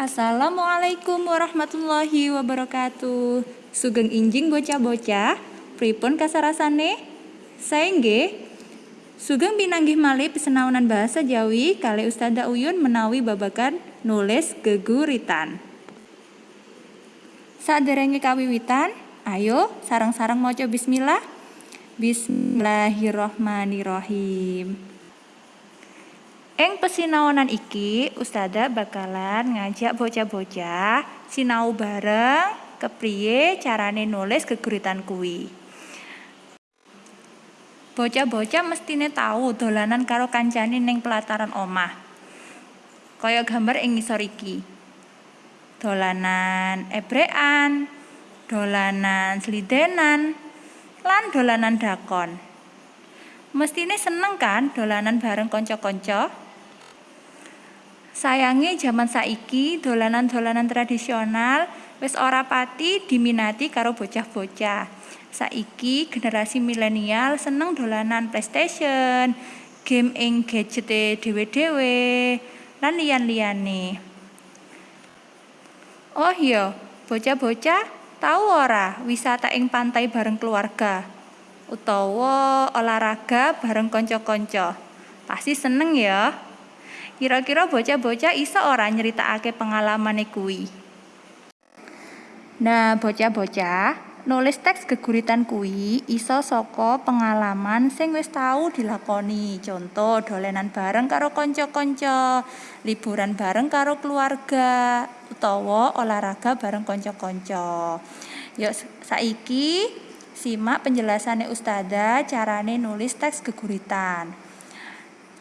Assalamualaikum warahmatullahi wabarakatuh. Sugeng injing bocah-bocah, pripun kasarasane? Saengge Sugeng pinanggih malih pesenaunan bahasa Jawi kali Ustazah Uyun menawi babakan nulis geguritan. Saderenge kawiwitan, ayo sarang-sarang maca bismillah. Bismillahirrohmanirrohim. Eng pesinaonan iki Ustazah bakalan ngajak bocah-bocah sinau bareng kepriye carane nulis geguritan kuwi. Bocah-bocah mestine tahu dolanan karo kancane ning pelataran omah. Kaya gambar ing ngisor iki. Dolanan ebrekan, dolanan slidenan, lan dolanan dakon. Mestine seneng kan dolanan bareng kanca-kanca? Sayangi zaman saiki dolanan-dolanan tradisional wis ora pati diminati karo bocah-bocah. Saiki generasi milenial seneng dolanan PlayStation, game ing gadget dhewe-dhewe, lan liyan-liyane. Oh iya, bocah-bocah tahu ora wisata ing pantai bareng keluarga utawa olahraga bareng kanca-kanca. Pasti seneng ya. Kira-kira bocah-bocah iso ora nyeritakake pengalamane kuwi. Nah, bocah-bocah, nulis teks geguritan kuwi iso saka pengalaman sing wis tau dilakoni. Contoh, dolenan bareng karo kanca-kanca, liburan bareng karo keluarga, utawa olahraga bareng kanca-kanca. Yuk saiki simak penjelasannya Ustazah carane nulis teks geguritan.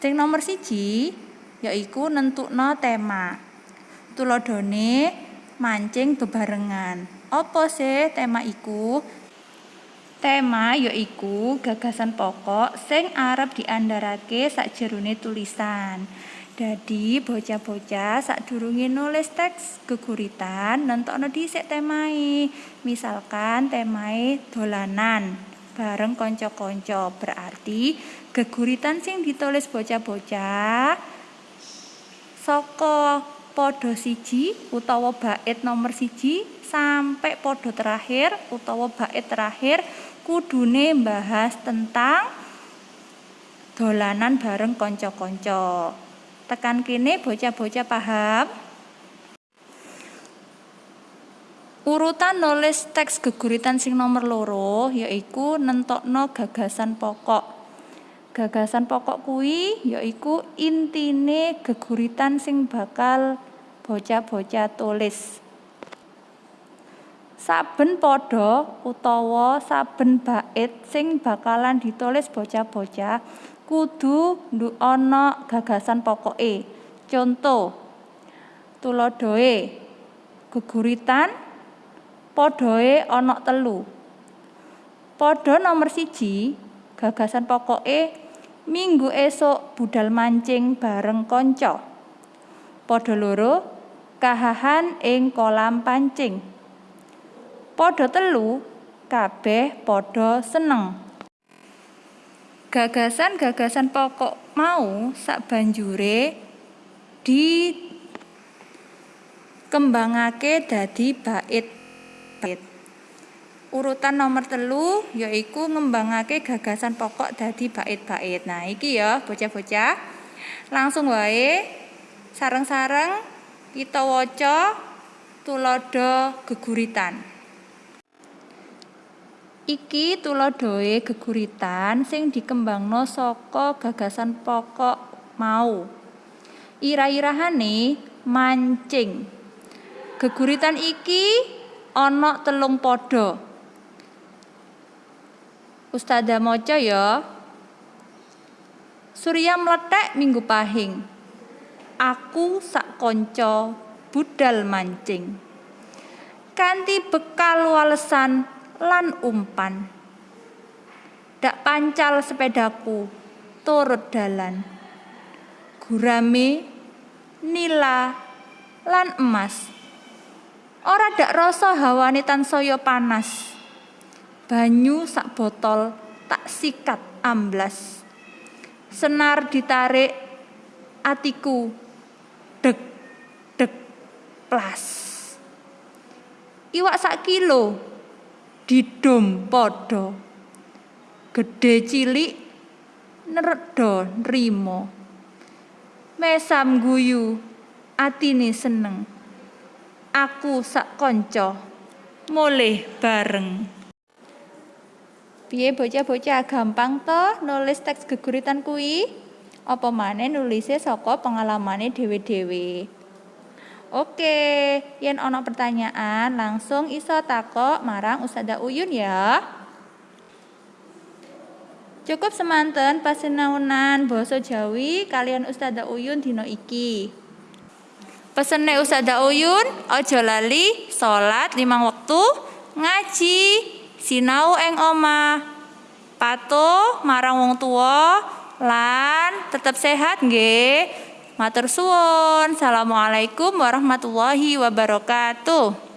Sing nomor siji, yaiku nentukno tema. Tuladhane mancing bebarengan. Apa sih tema iku? Tema yaiku gagasan pokok sing arep diandharake sakjerone tulisan. Dadi bocah-bocah sadurunge nulis teks geguritan nentokno dhisik temae. Misalkan temae dolanan bareng kanca-kanca. Berarti geguritan sing ditulis bocah-bocah saka podo siji utawa bait nomor siji sampai podo terakhir utawa bait terakhir kudune bahas tentang dolanan bareng konco-konco. Tekan kene bocah-bocah paham? Urutan nulis teks geguritan sing nomor loro yaiku nentokno gagasan pokok. Gagasan pokok kuwi yaiku intine geguritan sing bakal bocah-bocah tulis. Saben padha utawa saben bait sing bakalan ditulis bocah-bocah kudu ana gagasan pokoke. Contoh tulodoe geguritan padhae ana telu. Padha nomor siji gagasan pokoke Minggu esok budal mancing bareng konco. Padha loro kahahan ing kolam pancing. Padha telu kabeh padha seneng. Gagasan-gagasan pokok mau sak banjure di kembangake dadi bait-bait. Urutan nomor telu yaiku ngembangake gagasan pokok dadi bait-bait. Nah, iki ya bocah-bocah. Langsung wae sareng-sareng kita waca tulodo geguritan. Iki tulodoe geguritan sing dikembangno saka gagasan pokok mau. Ira-irahane mancing. Geguritan iki ana telung padha. Ustazah moco ya. Surya meletek minggu pahing. Aku sak konco budal mancing. Kanti bekal walesan lan umpan. Dak pancal sepedaku turut dalan. Gurame nila lan emas. Ora dak rasa hawane tansaya panas banyu sak botol tak sikat amblas senar ditarik atiku dek dek Plas. Iwak sak kilo didom podo. Gede cilik nerdo nrimo. Mesam guyu atine seneng. Aku sak konco mulih bareng. Piye bocah-bocah gampang toh nulis teks geguritan kui? Apa maneh nulisnya saka pengalamane dhewe-dhewe. Oke, yen ana pertanyaan langsung iso takok marang Ustazah Uyun ya. Cukup semanten pasinaunan basa Jawi kalian Ustazah Uyun dino iki. Pesene Ustazah Uyun, aja lali salat limang wektu, ngaji, sinau ing omah patuh marang wong tua lan tetap sehat nggih. Matur suwun. Assalamualaikum warahmatullahi wabarakatuh